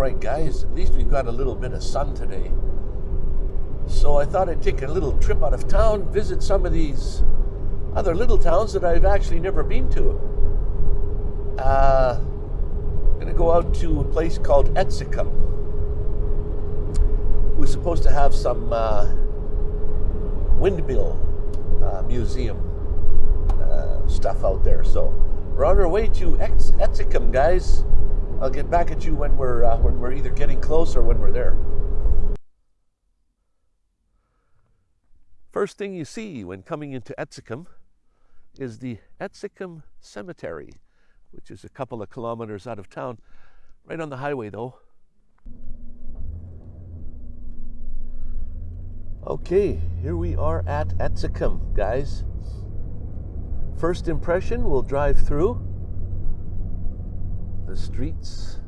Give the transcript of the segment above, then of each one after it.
right, guys, at least we've got a little bit of sun today. So I thought I'd take a little trip out of town, visit some of these other little towns that I've actually never been to. Uh, I'm going to go out to a place called Etzikom. We're supposed to have some uh, windmill uh, museum uh, stuff out there. So we're on our way to Etzikom, guys. I'll get back at you when we're uh, when we're either getting close or when we're there. First thing you see when coming into Etzikom is the Etzikom Cemetery, which is a couple of kilometers out of town, right on the highway though. Okay, here we are at Etzikom, guys. First impression, we'll drive through the streets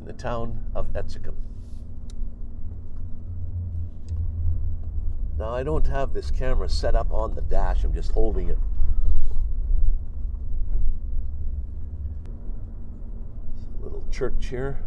in the town of Etzikom. Now, I don't have this camera set up on the dash, I'm just holding it. Little church here.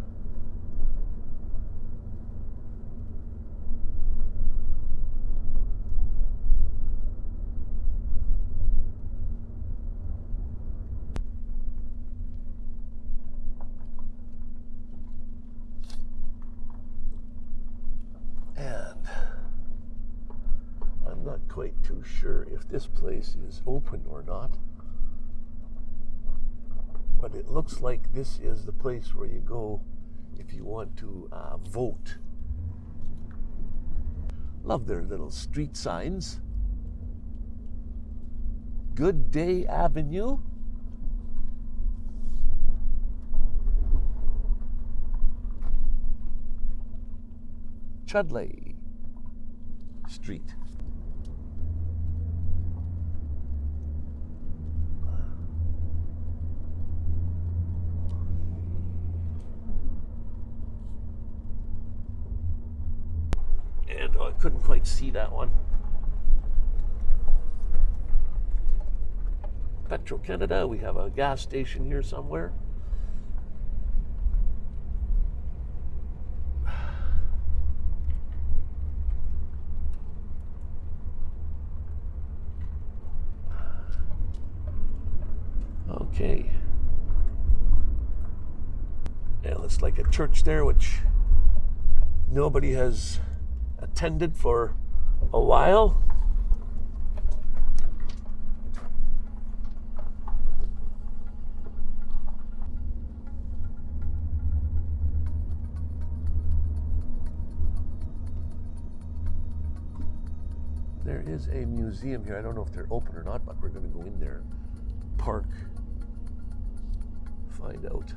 quite too sure if this place is open or not. But it looks like this is the place where you go if you want to uh, vote. Love their little street signs. Good Day Avenue. Chudleigh Street. Couldn't quite see that one. Petro Canada, we have a gas station here somewhere. Okay. Yeah, looks like a church there, which nobody has attended for a while. There is a museum here. I don't know if they're open or not, but we're going to go in there, park, find out.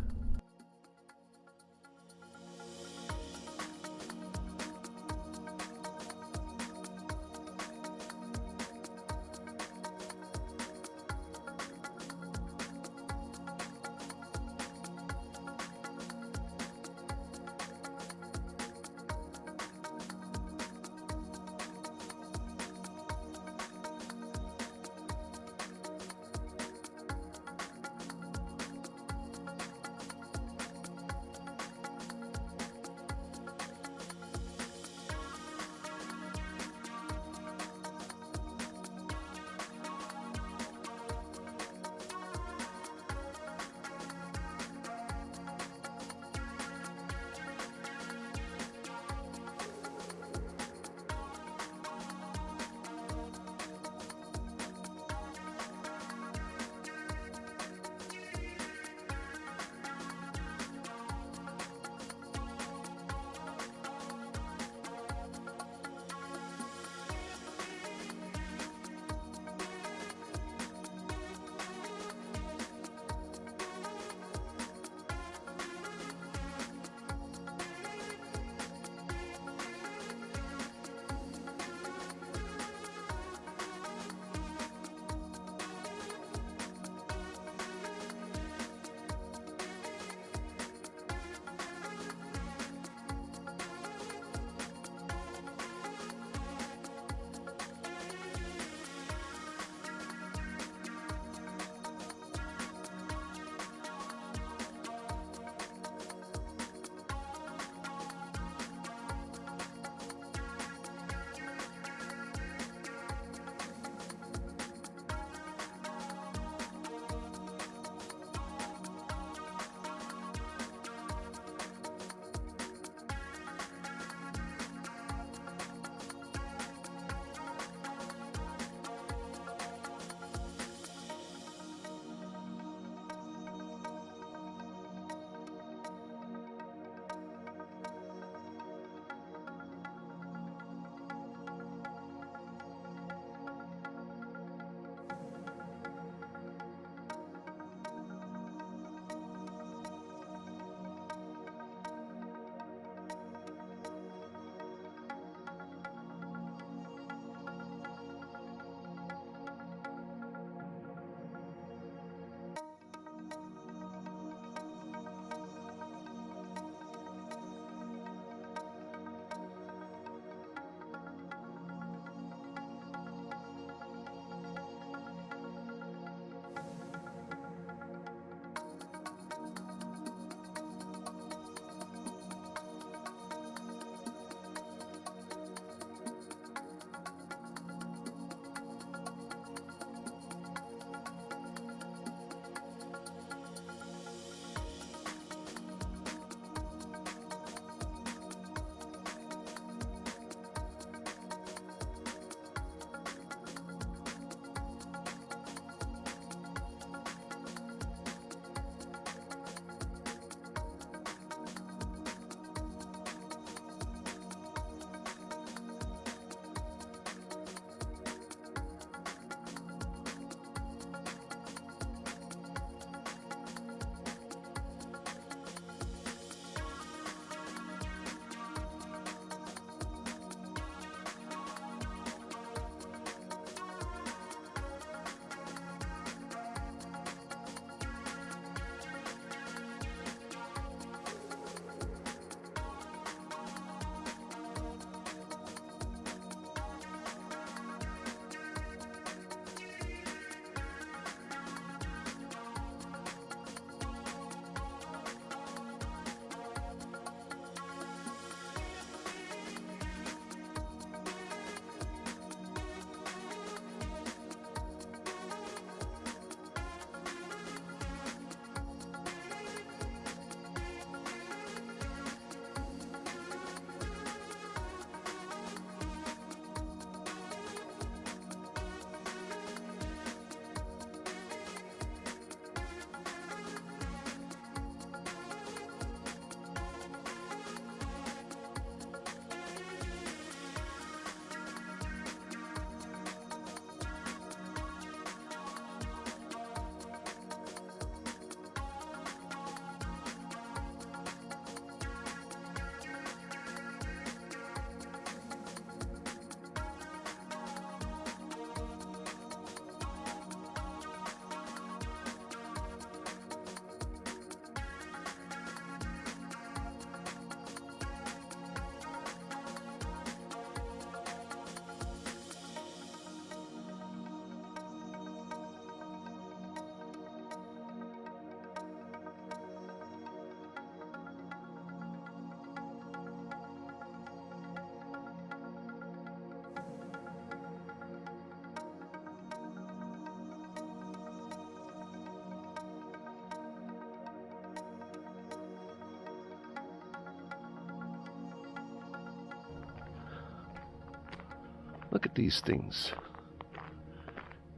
Look at these things.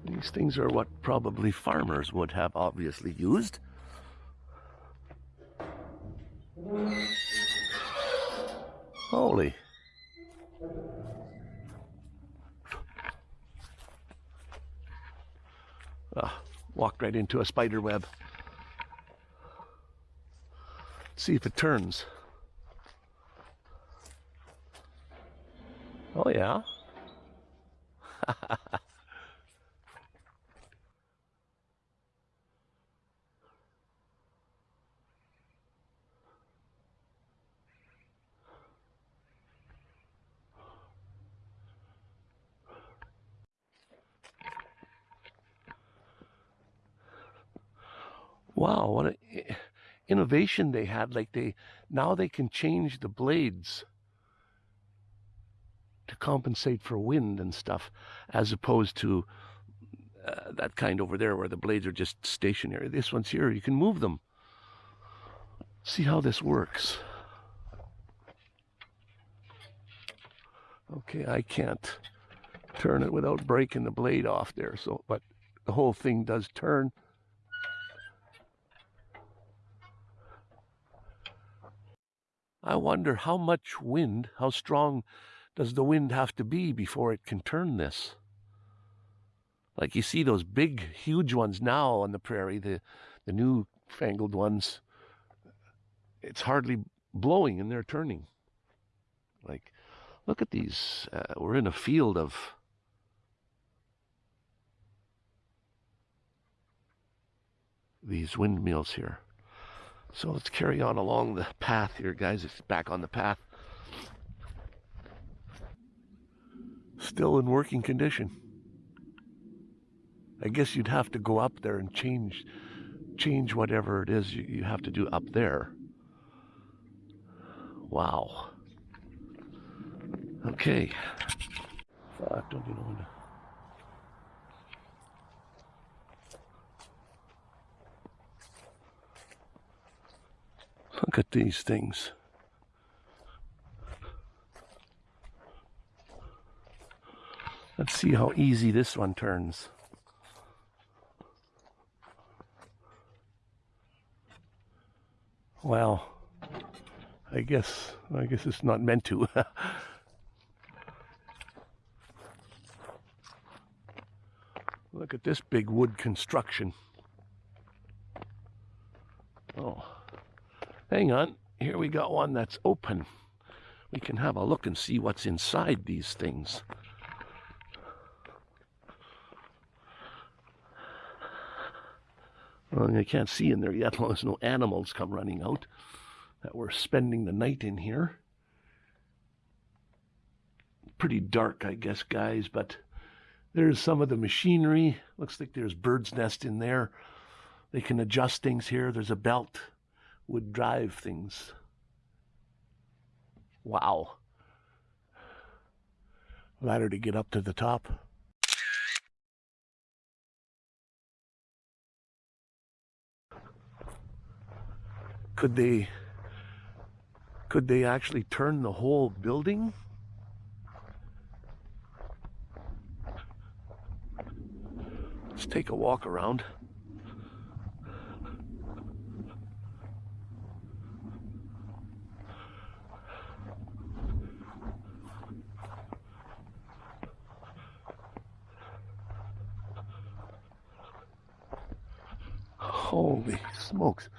These things are what probably farmers would have obviously used. Holy. Ah, walked right into a spider web. See if it turns. Oh yeah. Wow, what an innovation they had. Like they now they can change the blades to compensate for wind and stuff, as opposed to uh, that kind over there where the blades are just stationary. This one's here, you can move them. See how this works. Okay, I can't turn it without breaking the blade off there. So, but the whole thing does turn. I wonder how much wind, how strong does the wind have to be before it can turn this? Like you see those big, huge ones now on the prairie, the, the new fangled ones, it's hardly blowing and they're turning. Like, look at these. Uh, we're in a field of these windmills here. So let's carry on along the path here, guys. It's back on the path. Still in working condition. I guess you'd have to go up there and change change whatever it is you, you have to do up there. Wow. Okay. Fuck, don't you know Look at these things. Let's see how easy this one turns. Well, I guess I guess it's not meant to. Look at this big wood construction. Oh. Hang on, here we got one that's open. We can have a look and see what's inside these things. Well, I can't see in there yet, as long as no animals come running out that we're spending the night in here. Pretty dark, I guess, guys, but there's some of the machinery. Looks like there's bird's nest in there. They can adjust things here. There's a belt would drive things. Wow. Ladder to get up to the top. Could they could they actually turn the whole building? Let's take a walk around. Holy smokes,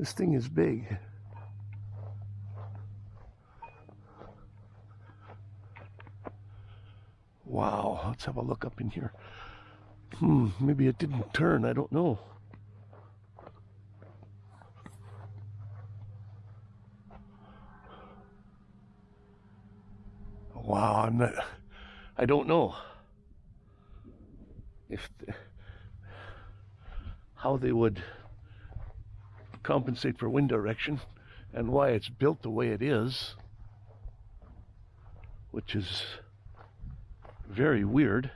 this thing is big. Wow, let's have a look up in here. Hmm, maybe it didn't turn, I don't know. Wow, I'm not, I don't know if how they would compensate for wind direction and why it's built the way it is, which is very weird.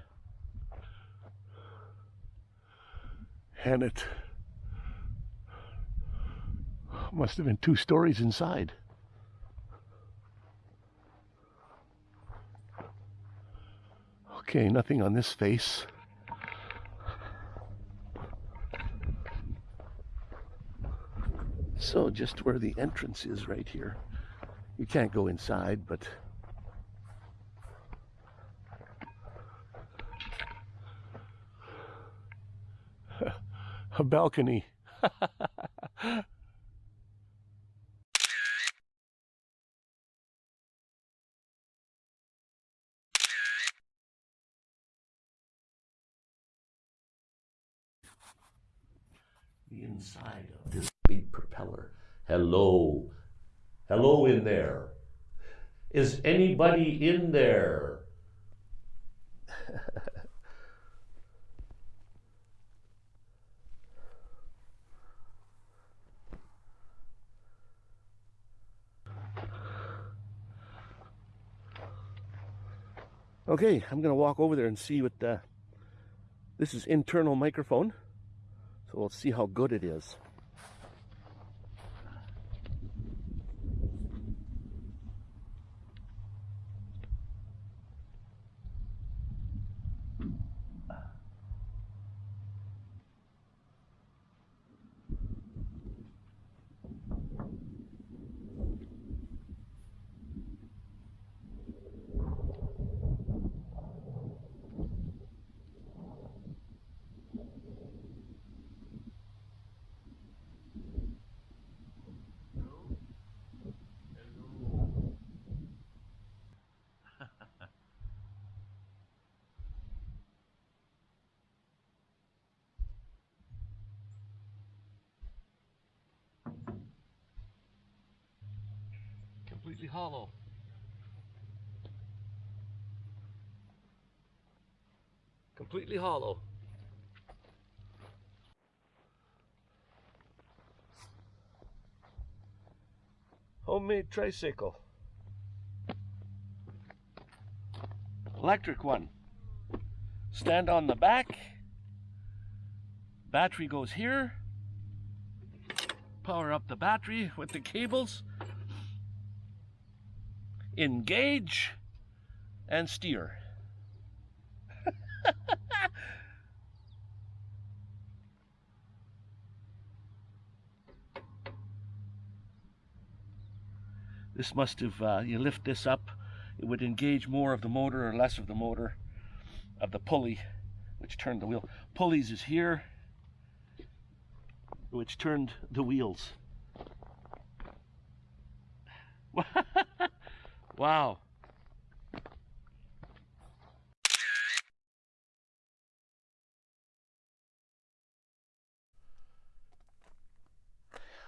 And it must have been two stories inside. Okay, nothing on this face. So just where the entrance is right here. You can't go inside, but a balcony. the inside propeller. Hello. Hello in there. Is anybody in there? Okay, I'm gonna walk over there and see what the, this is internal microphone. So we'll see how good it is. Completely hollow. Completely hollow. Homemade tricycle. Electric one. Stand on the back. Battery goes here. Power up the battery with the cables engage, and steer. this must have, uh, you lift this up, it would engage more of the motor or less of the motor of the pulley, which turned the wheel. Pulleys is here, which turned the wheels. Wow.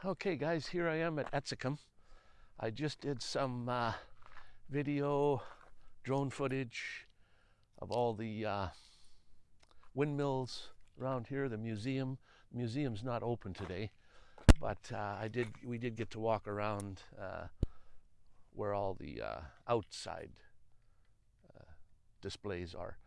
Okay guys, here I am at Etzikom. I just did some uh, video, drone footage of all the uh, windmills around here, the museum. The museum's not open today, but uh, I did. we did get to walk around uh, where all the uh, outside uh, displays are.